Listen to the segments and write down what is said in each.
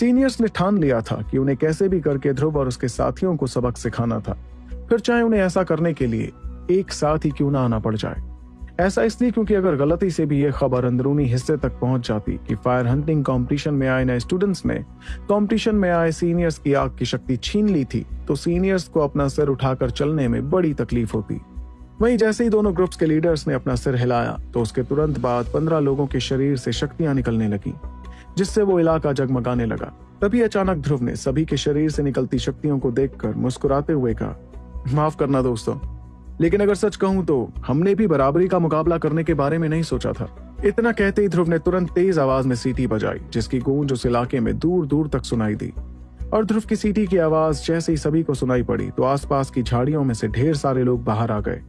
Seniors ने ठान लिया था कि उन्हें कैसे भी करके ध्रुव और उसके साथियों को सबक सिखाना था। फिर चाहे उन्हें ऐसा करने के लिए एक साथ ही क्यों ना आना पड़ जाए। ऐसा इसलिए क्योंकि अगर गलती से भी ये खबर अंदरूनी हिस्से तक पहुँच जाती कि फायर हंटिंग कंपटीशन में आए नए स्टूडेंट्स ने कंपटीशन में आए सीनियर्स की आग की शक्ति छीन ली थी तो सीनियर्स को अपना सिर उठाकर चलने में बड़ी तकलीफ़ होती। वहीं जैसे ही दोनों ग्रुप्स के लीडर्स ने अपना सिर हिलाया तो उसके तुरंत बाद पंद्रह लोगों के शरीर से शक्तियाँ निकलने लगी। जिससे वो इलाका जगमगाने लगा। तभी अचानक ध्रुव ने सभी के शरीर से निकलती शक्तियों को देखकर मुस्कुराते हुए कहा, माफ़ करना दोस्तों, लेकिन अगर सच कहूँ तो हमने भी बराबरी का मुकाबला करने के बारे में नहीं सोचा था। इतना कहते ही ध्रुव ने तुरंत तेज आवाज़ में सीटी बजाई, जिसकी गूंज उस इलाके में दूर दूर तक सुनाई दी। और ध्रुव की सीटी की आवाज़ जैसे ही सभी को सुनाई पड़ी तो आसपास की झाड़ियों में से ढेर सारे लोग बाहर आ गए।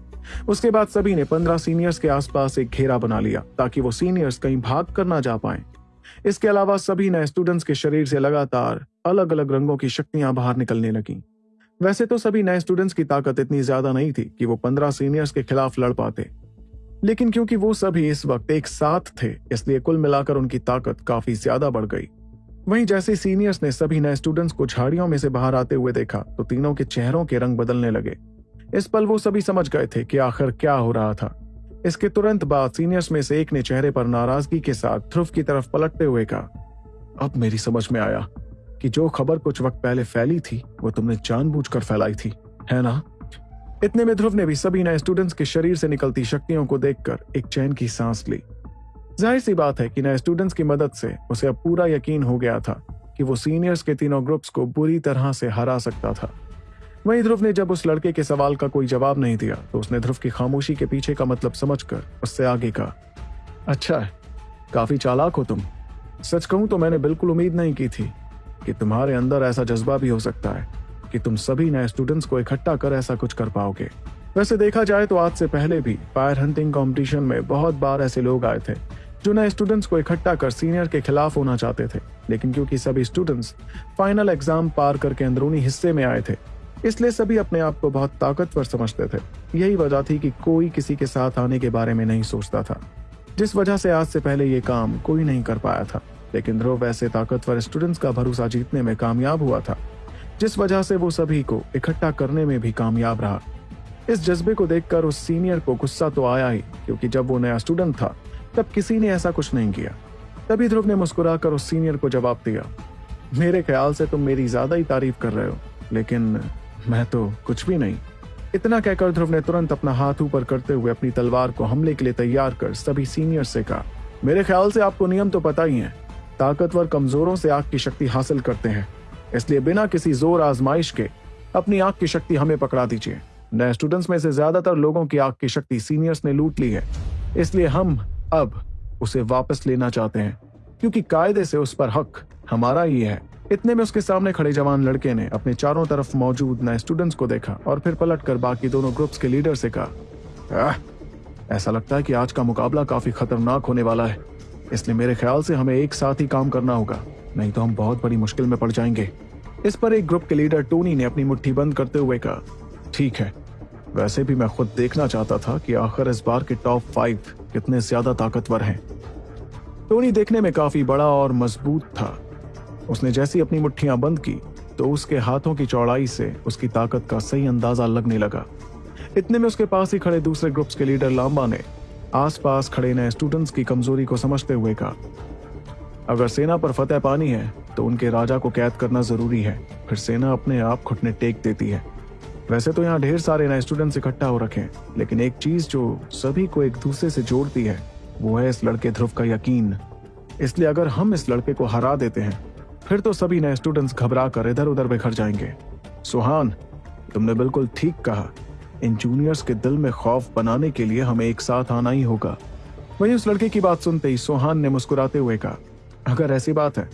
उसके बाद सभी ने पंद्रह सीनियर्स के आसपास एक घेरा बना लिया, ताकि वो सीनियर्स कहीं भाग कर ना जा पाए। इसके अलावा सभी नए स्टूडेंट्स के शरीर से लगातार अलग अलग रंगों की शक्तियाँ बाहर निकलने लगी। वैसे तो सभी नए स्टूडेंट्स की ताकत इतनी ज़्यादा नहीं थी कि वो पंद्रह सीनियर्स के खिलाफ लड़ पाते। लेकिन क्योंकि वो सभी इस वक्त एक साथ थे, इसलिए कुल मिलाकर उनकी ताकत काफ़ी ज़्यादा बढ़ गई। वहीं जैसे सीनियर्स ने सभी नए स्टूडेंट्स को झाड़ियों में से बाहर आते हुए देखा तो तीनों के चेहरों के रंग बदलने लगे। इस पल वो सभी समझ गए थे कि आखिर क्या हो रहा था। इसके तुरंत बाद सीनियर्स में से एक ने चेहरे पर नाराज़गी के साथ ध्रुव की तरफ़ पलटते हुए कहा, अब मेरी समझ में आया कि जो खबर कुछ वक्त पहले फैली थी, वो तुमने जानबूझकर फैलाई थी, है ना? इतने में ध्रुव ने भी सभी नए स्टूडेंट्स के शरीर से निकलती शक्तियों को देखकर एक चैन की सांस ली। ज़ाहिर सी बात है कि नए स्टूडेंट्स की मदद से उसे अब पूरा यकीन हो गया था कि वो सीनियर्स के तीनों ग्रुप्स को बुरी तरह से हरा सकता था। वहीं ध्रुव ने जब उस लड़के के सवाल का कोई जवाब नहीं दिया तो उसने ध्रुव की खामोशी के पीछे का मतलब समझकर उससे आगे कहा अच्छा काफ़ी चालाक हो तुम। सच कहूँ तो मैंने बिल्कुल उम्मीद नहीं की थी कि तुम्हारे अंदर ऐसा जज्बा भी हो सकता है कि तुम सभी नए स्टूडेंट्स को इकट्ठा कर ऐसा कुछ कर पाओगे। वैसे देखा जाए तो आज से पहले भी फायर हंटिंग कंपटीशन में बहुत बार ऐसे लोग आए थे, जो नए स्टूडेंट्स को इकट्ठा कर सीनियर के खिलाफ होना चाहते थे, लेकिन क्योंकि सभी स्टूडेंट्स फाइनल एग्ज़ाम पार करके अंदरूनी हिस्से में आए थे इसलिए सभी अपने आप को बहुत ताकतवर समझते थे। यही वजह थी कि कोई किसी के साथ आने के बारे में नहीं सोचता था। जिस वजह से आज से पहले ये काम कोई नहीं कर पाया था। लेकिन ध्रुव ऐसे ताकतवर स्टूडेंट्स का भरोसा जीतने में कामयाब हुआ था। जिस वजह से वो सभी को इकट्ठा करने में भी कामयाब रहा। इस जज्बे को देखकर उस सीनियर को गुस्सा तो आया ही, क्योंकि जब वो नया स्टूडेंट था, तब किसी ने ऐसा कुछ नहीं किया। तभी ध्रुव ने मुस्कुराकर उस सीनियर को जवाब दिया, मेरे ख्याल से तुम मेरी ज़्यादा ही तारीफ़ कर रहे हो, लेकिन मैं तो कुछ भी नहीं। इतना कहकर ध्रुव ने तुरंत अपना हाथ ऊपर करते हुए अपनी तलवार को हमले के लिए तैयार कर सभी सीनियर से कहा, मेरे ख्याल से आपको नियम तो पता ही है। ताकतवर कमजोरों से आग की शक्ति हासिल करते हैं। इसलिए बिना किसी ज़ोर आजमाइश के अपनी आग की शक्ति हमें पकड़ा दीजिए। नए स्टूडेंट्स में से ज़्यादातर लोगों की आग की शक्ति सीनियर्स ने लूट ली है। इसलिए हम अब उसे वापस लेना चाहते हैं, क्योंकि कायदे से उस पर हक हमारा ही है। इतने में उसके सामने खड़े जवान लड़के ने अपने चारों तरफ़ मौजूद नए स्टूडेंट्स को देखा और फिर पलट कर बाकी दोनों ग्रुप्स के लीडर से कहा ऐसा लगता है कि आज का मुकाबला काफ़ी खतरनाक होने वाला है। इसलिए मेरे ख्याल से हमें एक साथ ही काम करना होगा, नहीं तो हम बहुत बड़ी मुश्किल में पड़ जाएँगे। इस पर एक ग्रुप के लीडर टोनी ने अपनी मुट्ठी बंद करते हुए कहा, ठीक है, वैसे भी मैं खुद देखना चाहता था कि आखिर इस बार के टॉप फाइव कितने ज़्यादा ताकतवर हैं। टोनी देखने में काफ़ी बड़ा और मज़बूत था। उसने जैसी अपनी मुट्ठियाँ बंद की तो उसके हाथों की चौड़ाई से उसकी ताकत का सही अंदाज़ा लगने लगा। इतने में उसके पास ही खड़े दूसरे ग्रुप्स के लीडर लांबा ने आसपास खड़े नए स्टूडेंट्स की कमज़ोरी को समझते हुए कहा, अगर सेना पर फतेह पानी है तो उनके राजा को कैद करना ज़रूरी है। फिर सेना अपने आप घुटने टेक देती है। वैसे तो यहाँ ढेर सारे नए स्टूडेंट्स इकट्ठा हो रखे हैं, लेकिन एक चीज़ जो सभी को एक दूसरे से जोड़ती है, वो है इस लड़के ध्रुव का यकीन। इसलिए अगर हम इस लड़के को हरा देते हैं फिर तो सभी नए स्टूडेंट्स घबरा कर इधर उधर बिखर जाएँगे। सुहान, तुमने बिल्कुल ठीक कहा। इन जूनियर्स के दिल में खौफ बनाने के लिए हमें एक साथ आना ही होगा। वहीं उस लड़के की बात सुनते ही सोहान ने मुस्कुराते हुए कहा, अगर ऐसी बात है,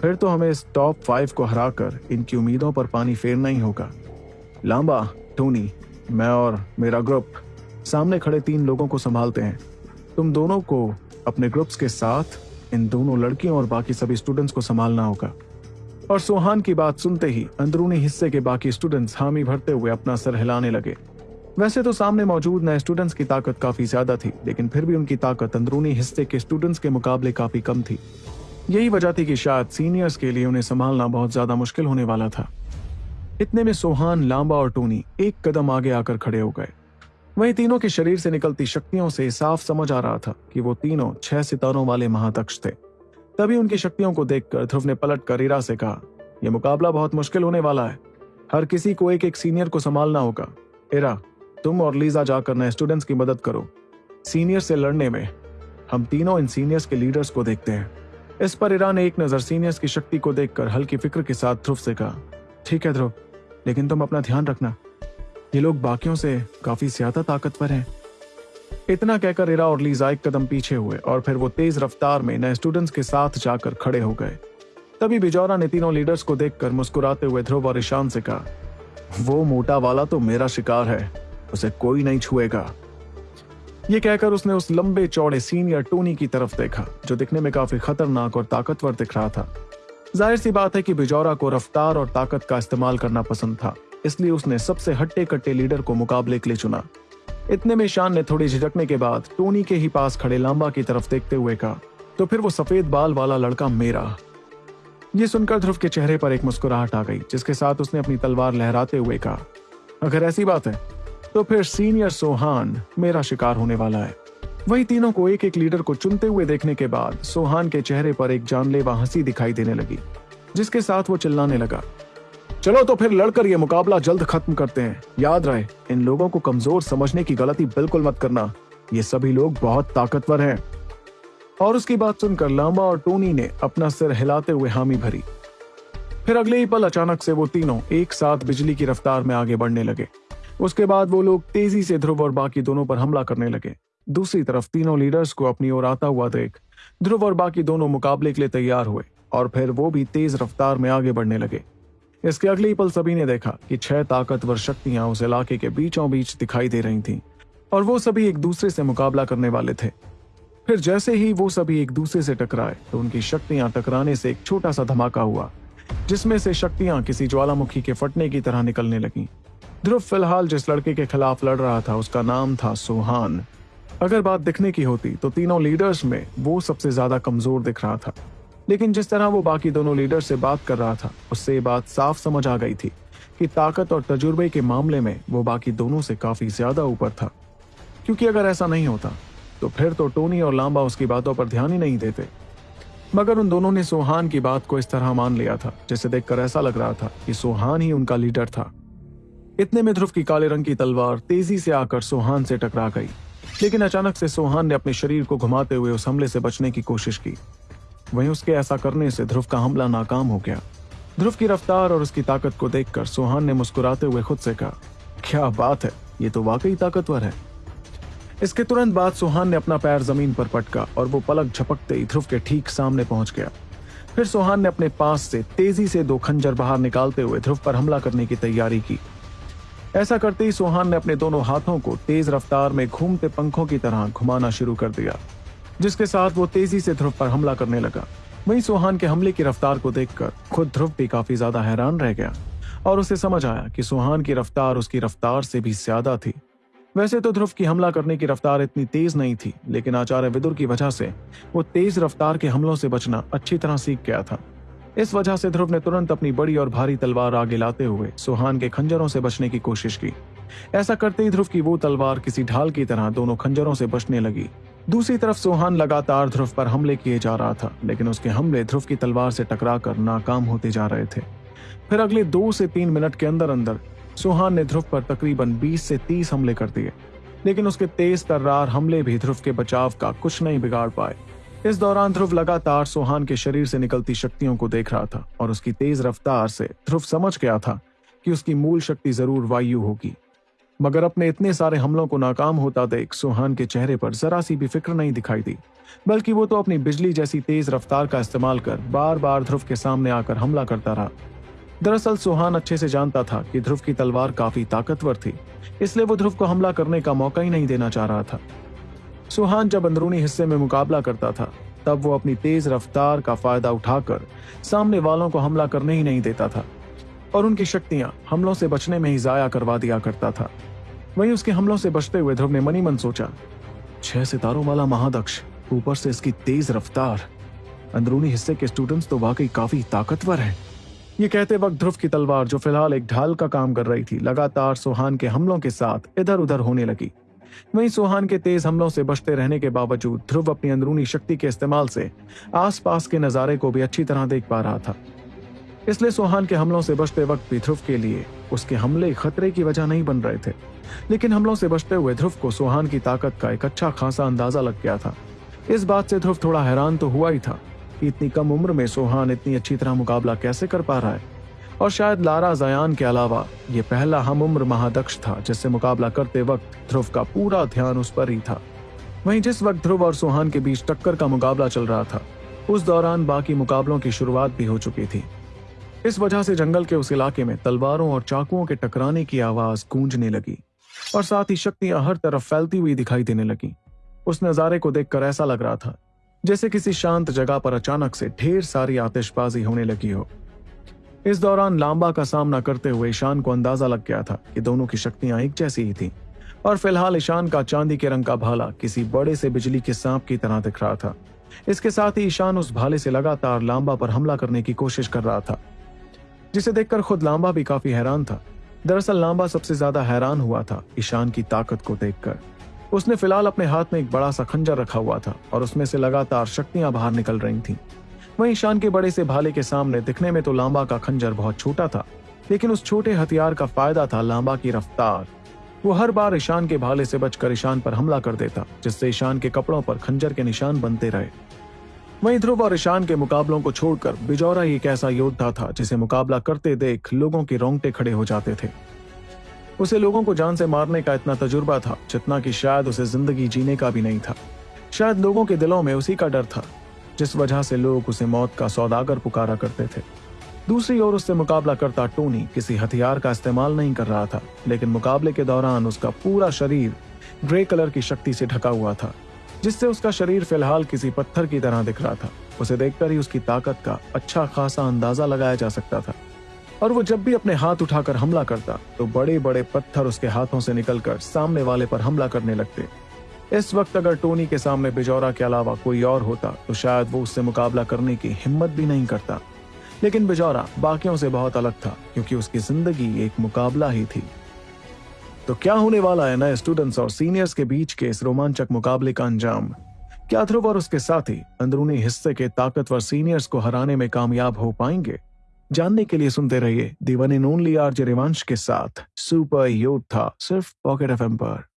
फिर तो हमें इस टॉप फाइव को हराकर इनकी उम्मीदों पर पानी फेरना ही होगा। लांबा, टोनी, मैं और मेरा ग्रुप सामने खड़े तीन लोगों को संभालते हैं। तुम दोनों को अपने ग्रुप्स के साथ इन दोनों लड़कियों और बाकी सभी स्टूडेंट्स को संभालना होगा। और सोहान की बात सुनते ही अंदरूनी हिस्से के बाकी स्टूडेंट्स हामी भरते हुए अपना सर हिलाने लगे। वैसे तो सामने मौजूद नए स्टूडेंट्स की ताकत काफ़ी ज़्यादा थी, लेकिन फिर भी उनकी ताकत अंदरूनी हिस्से के स्टूडेंट्स के मुकाबले काफ़ी कम थी। यही वजह थी कि शायद सीनियर्स के लिए उन्हें संभालना बहुत ज़्यादा मुश्किल होने वाला था। इतने में सोहान, लांबा और टोनी एक कदम आगे आकर खड़े हो गए। वहीं तीनों के शरीर से निकलती शक्तियों से साफ़ समझ आ रहा था कि वो तीनों छह सितारों वाले महातक्ष थे। तभी उनकी शक्तियों को देखकर ध्रुव ने पलट कर इरा से कहा यह मुकाबला बहुत मुश्किल होने वाला है। हर किसी को एक एक सीनियर को संभालना होगा। इरा तुम और लीजा जाकर नए स्टूडेंट्स की मदद करो। सीनियर से लड़ने में हम तीनों इन सीनियर्स के लीडर्स को देखते हैं। इस पर इरा ने एक नज़र सीनियर्स की शक्ति को देखकर हल्की फ़िक्र के साथ ध्रुव से कहा, ठीक है ध्रुव, लेकिन तुम अपना ध्यान रखना। ये लोग बाकियों से काफ़ी ज़्यादा ताकतवर हैं। इतना कहकर इरा और लीजा एक कदम पीछे हुए और फिर वो तेज रफ्तार में नए स्टूडेंट्स के साथ जाकर खड़े हो गए। तभी बिजौरा ने तीनों लीडर्स को देखकर मुस्कुराते हुए ध्रुव और ईशान से कहा, वो मोटा वाला तो मेरा शिकार है, उसे कोई नहीं छुएगा। ये कहकर उसने उस लंबे चौड़े सीनियर टोनी की तरफ़ देखा, जो दिखने में काफ़ी खतरनाक और ताकतवर दिख रहा था। ज़ाहिर सी बात है कि बिजौरा को रफ्तार और ताकत का इस्तेमाल करना पसंद था। इसलिए उसने सबसे हट्टे कट्टे लीडर को मुकाबले के लिए चुना। इतने में शान ने थोड़ी झिझकने के बाद टोनी के ही पास खड़े लांबा की तरफ़ देखते हुए कहा तो फिर वो सफ़ेद बाल वाला लड़का मेरा। ये सुनकर ध्रुव के चेहरे पर एक मुस्कुराहट आ गई, जिसके साथ उसने अपनी तलवार लहराते हुए कहा, अगर ऐसी बात है तो फिर सीनियर सोहान मेरा शिकार होने वाला है। वही तीनों को एक एक लीडर को चुनते हुए देखने के बाद सोहान के चेहरे पर एक जानलेवा हँसी दिखाई देने लगी, जिसके साथ वो चिल्लाने लगा। चलो तो फिर लड़कर ये मुकाबला जल्द खत्म करते हैं। याद रहे, इन लोगों को कमज़ोर समझने की गलती बिल्कुल मत करना। ये सभी लोग बहुत ताकतवर हैं। और उसकी बात सुनकर लांबा और टोनी ने अपना सिर हिलाते हुए हामी भरी। फिर अगले ही पल अचानक से वो तीनों एक साथ बिजली की रफ्तार में आगे बढ़ने लगे। उसके बाद वो लोग तेज़ी से ध्रुव और बाकी दोनों पर हमला करने लगे। दूसरी तरफ़ तीनों लीडर्स को अपनी ओर आता हुआ देख, ध्रुव और बाकी दोनों मुकाबले के लिए तैयार हुए, और फिर वो भी तेज रफ्तार में आगे बढ़ने लगे। इसके अगले पल सभी ने देखा कि छह ताकतवर शक्तियाँ उस इलाके के बीचों बीच दिखाई दे रही थीं, और वो सभी एक दूसरे से मुकाबला करने वाले थे। फिर जैसे ही वो सभी एक दूसरे से टकराए तो उनकी शक्तियाँ टकराने से एक छोटा सा धमाका हुआ, जिसमें से शक्तियाँ किसी ज्वालामुखी के फटने की तरह निकलने लगी। ध्रुव फ़िलहाल जिस लड़के के खिलाफ लड़ रहा था, उसका नाम था सुहान। अगर बात दिखने की होती तो तीनों लीडर्स में वो सबसे ज़्यादा कमज़ोर दिख रहा था। लेकिन जिस तरह वो बाकी दोनों लीडर से बात कर रहा था, उससे ये बात साफ़ समझ आ गई थी कि ताकत और तजुर्बे के मामले में वो बाकी दोनों से काफ़ी ज़्यादा ऊपर था। क्योंकि अगर ऐसा नहीं होता तो फिर तो टोनी और लांबा उसकी बातों पर ध्यान ही नहीं देते। मगर उन दोनों ने सोहान की बात को इस तरह मान लिया था, जिसे देखकर ऐसा लग रहा था कि सोहान ही उनका लीडर था। इतने में ध्रुव की काले रंग की तलवार तेज़ी से आकर सोहान से टकरा गई, लेकिन अचानक से सोहान ने अपने शरीर को घुमाते हुए उस हमले से बचने की कोशिश की। वहीं उसके ऐसा करने से ध्रुव का हमला नाकाम हो गया। ध्रुव की रफ्तार और उसकी ताकत को देखकर सोहान ने मुस्कुराते हुए खुद से कहा, क्या बात है, ये तो वाकई ताकतवर है। इसके तुरंत बाद सोहान ने अपना पैर ज़मीन पर पटका और वो पलक झपकते ही ध्रुव के ठीक सामने पहुँच गया। फिर सोहान ने अपने पास से तेज़ी से दो खंजर बाहर निकालते हुए ध्रुव पर हमला करने की तैयारी की। ऐसा करते ही सोहान ने अपने दोनों हाथों को तेज रफ्तार में घूमते पंखों की तरह घुमाना शुरू कर दिया। जिसके साथ वो तेज़ी से ध्रुव पर हमला करने लगा। वहीं सोहान के हमले की रफ्तार को देखकर खुद ध्रुव भी काफ़ी ज़्यादा हैरान रह गया। और उसे समझ आया कि सोहान की रफ्तार उसकी रफ्तार से भी ज़्यादा थी। वैसे तो ध्रुव की हमला करने की रफ्तार इतनी तेज नहीं थी, लेकिन आचार्य विदुर की वजह से वो तेज रफ्तार के हमलों से बचना अच्छी तरह सीख गया था। इस वजह से ध्रुव ने तुरंत अपनी बड़ी और भारी तलवार आगे लाते हुए सुहान के खंजरों से बचने की कोशिश की। ऐसा करते ही ध्रुव की वो तलवार किसी ढाल की तरह दोनों खंजरों से बचने लगी। दूसरी तरफ़ सोहान लगातार ध्रुव पर हमले किए जा रहा था, लेकिन उसके हमले ध्रुव की तलवार से टकराकर नाकाम होते जा रहे थे। फिर अगले दो से तीन मिनट के अंदर अंदर सोहान ने ध्रुव पर तकरीबन 20 से 30 हमले कर दिए, लेकिन उसके तेज तर्रार हमले भी ध्रुव के बचाव का कुछ नहीं बिगाड़ पाए। इस दौरान ध्रुव लगातार सोहान के शरीर से निकलती शक्तियों को देख रहा था और उसकी तेज रफ्तार से ध्रुव समझ गया था कि उसकी मूल शक्ति ज़रूर वायु होगी। मगर अपने इतने सारे हमलों को नाकाम होता देख सुहान के चेहरे पर जरा सी भी फ़िक्र नहीं दिखाई दी, बल्कि वो तो अपनी बिजली जैसी तेज रफ्तार का इस्तेमाल कर बार बार ध्रुव के सामने आकर हमला करता रहा। दरअसल सुहान अच्छे से जानता था कि ध्रुव की तलवार काफ़ी ताकतवर थी, इसलिए वो ध्रुव को हमला करने का मौका ही नहीं देना चाह रहा था। सुहान जब अंदरूनी हिस्से में मुकाबला करता था, तब वो अपनी तेज रफ्तार का फ़ायदा उठाकर सामने वालों को हमला करने ही नहीं देता था, और उनकी शक्तियाँ हमलों से बचने में ही जाया करवा दिया करता था। वहीं उसके हमलों से बचते हुए ध्रुव ने मनी मन सोचा, छह सितारों वाला महादक्ष, ऊपर से इसकी तेज रफ्तार। अंदरूनी हिस्से के स्टूडेंट्स तो वाकई काफ़ी ताकतवर हैं। ये कहते वक्त ध्रुव की तलवार, जो फ़िलहाल एक ढाल का काम कर रही थी, लगातार सोहान के हमलों के साथ इधर उधर होने लगी। वहीं सोहान के तेज हमलों से बचते रहने के बावजूद ध्रुव अपनी अंदरूनी शक्ति के इस्तेमाल से आसपास के नजारे को भी अच्छी तरह देख पा रहा था। इसलिए सोहान के हमलों से बचते वक्त भी ध्रुव के लिए उसके हमले खतरे की वजह नहीं बन रहे थे। लेकिन हमलों से बचते हुए ध्रुव को सोहान की ताकत का एक अच्छा खासा अंदाज़ा लग गया था। इस बात से ध्रुव थोड़ा हैरान तो हुआ ही था कि इतनी कम उम्र में सोहान इतनी अच्छी तरह मुकाबला कैसे कर पा रहा है। और शायद लारा जयान के अलावा ये पहला हम उम्र महादक्ष था जिससे मुकाबला करते वक्त ध्रुव का पूरा ध्यान उस पर ही था। वहीं जिस वक्त ध्रुव और सोहान के बीच टक्कर का मुकाबला चल रहा था, उस दौरान बाकी मुकाबलों की शुरुआत भी हो चुकी थी। इस वजह से जंगल के उस इलाके में तलवारों और चाकुओं के टकराने की आवाज़ गूंजने लगी और साथ ही शक्तियाँ हर तरफ़ फैलती हुई दिखाई देने लगी। उस नजारे को देखकर ऐसा लग रहा था, जैसे किसी शांत जगह पर अचानक से ढेर सारी आतिशबाजी होने लगी हो। इस दौरान लांबा का सामना करते हुए ईशान को अंदाज़ा लग गया था कि दोनों की शक्तियाँ एक जैसी ही थी, और फ़िलहाल ईशान का चांदी के रंग का भाला किसी बड़े से बिजली के सांप की तरह दिख रहा था। इसके साथ ही ईशान उस भाले से लगातार लांबा पर हमला करने की कोशिश कर रहा था। जिसे देखकर खुद लांबा भी काफ़ी हैरान था। दरअसल लांबा सबसे ज़्यादा हैरान हुआ था ईशान की ताकत को देखकर। उसने फ़िलहाल अपने हाथ में एक बड़ा सा खंजर रखा हुआ था और उसमें से लगातार शक्तियाँ बाहर निकल रही थीं। वहीं ईशान के बड़े से भाले के सामने दिखने में तो लांबा का खंजर बहुत छोटा था, लेकिन उस छोटे हथियार का फ़ायदा था लांबा की रफ्तार। वो हर बार ईशान के भाले से बचकर ईशान पर हमला कर देता, जिससे ईशान के कपड़ों पर खंजर के निशान बनते रहे। वहीं ध्रुव और ईशान के मुकाबलों को छोड़कर बिजौरा एक ऐसा योद्धा था जिसे मुकाबला करते देख लोगों के रोंगटे खड़े हो जाते थे। उसे लोगों को जान से मारने का इतना तजुर्बा था जितना कि शायद उसे ज़िंदगी जीने का भी नहीं था। शायद लोगों के दिलों में उसी का डर था, जिस वजह से लोग उसे मौत का सौदागर पुकारा करते थे। दूसरी ओर उससे मुकाबला करता टोनी किसी हथियार का इस्तेमाल नहीं कर रहा था, लेकिन मुकाबले के दौरान उसका पूरा शरीर ग्रे कलर की शक्ति से ढका हुआ था। जिससे उसका शरीर फ़िलहाल किसी पत्थर की तरह दिख रहा था। उसे देखकर ही उसकी ताकत का अच्छा खासा अंदाज़ा लगाया जा सकता था। और वो जब भी अपने हाथ उठाकर हमला करता तो बड़े बड़े पत्थर उसके हाथों से निकलकर सामने वाले पर हमला करने लगते। इस वक्त अगर टोनी के सामने बिजौरा के अलावा कोई और होता तो शायद वो उससे मुकाबला करने की हिम्मत भी नहीं करता। लेकिन बिजौरा बाकियों से बहुत अलग था, क्योंकि उसकी ज़िंदगी एक मुकाबला ही थी। तो क्या होने वाला है नए स्टूडेंट्स और सीनियर्स के बीच के इस रोमांचक मुकाबले का अंजाम? क्या ध्रुव और उसके साथी अंदरूनी हिस्से के ताकतवर सीनियर्स को हराने में कामयाब हो पाएँगे? जानने के लिए सुनते रहिए दीवन ओनली आर रिवांश के साथ। सुपर योद्धा सिर्फ़ पॉकेट एफ़ पर।